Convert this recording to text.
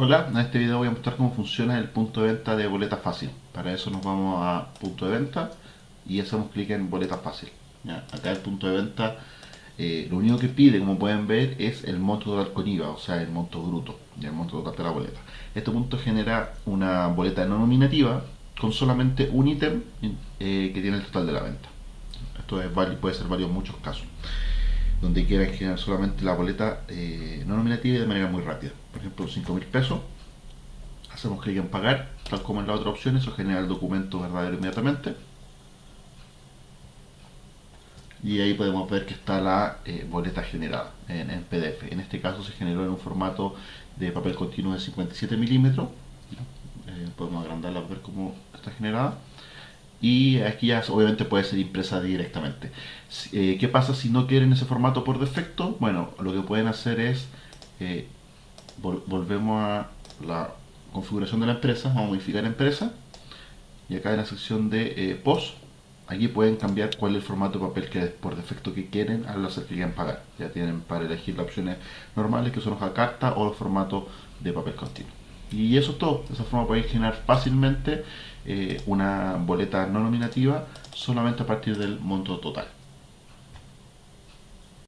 Hola, en este video voy a mostrar cómo funciona el punto de venta de boleta fácil. Para eso nos vamos a punto de venta y hacemos clic en boleta fácil. Acá el punto de venta eh, lo único que pide, como pueden ver, es el monto total con IVA, o sea, el monto bruto, y el monto total de la boleta. Este punto genera una boleta no nominativa con solamente un ítem eh, que tiene el total de la venta. Esto es, puede ser en muchos casos donde quieran generar solamente la boleta eh, no nominativa y de manera muy rápida. Ejemplo, 5 mil pesos, hacemos clic en pagar, tal como en la otra opción, eso genera el documento verdadero inmediatamente. Y ahí podemos ver que está la eh, boleta generada en, PDF. En este caso se generó en un formato de papel continuo de 57 milímetros. Eh, podemos agrandarla para ver cómo está generada y aquí ya obviamente puede ser impresa directamente. Eh, ¿Qué pasa si no quieren ese formato por defecto? Bueno, lo que pueden hacer es, volvemos a la configuración de la empresa, vamos a modificar empresa y acá en la sección de eh, POS, aquí pueden cambiar cuál es el formato de papel que por defecto que quieren al hacer que quieran pagar. Ya tienen para elegir las opciones normales que son hoja carta o el formato de papel continuo. Y eso es todo. De esa forma podéis generar fácilmente eh, una boleta no nominativa solamente a partir del monto total.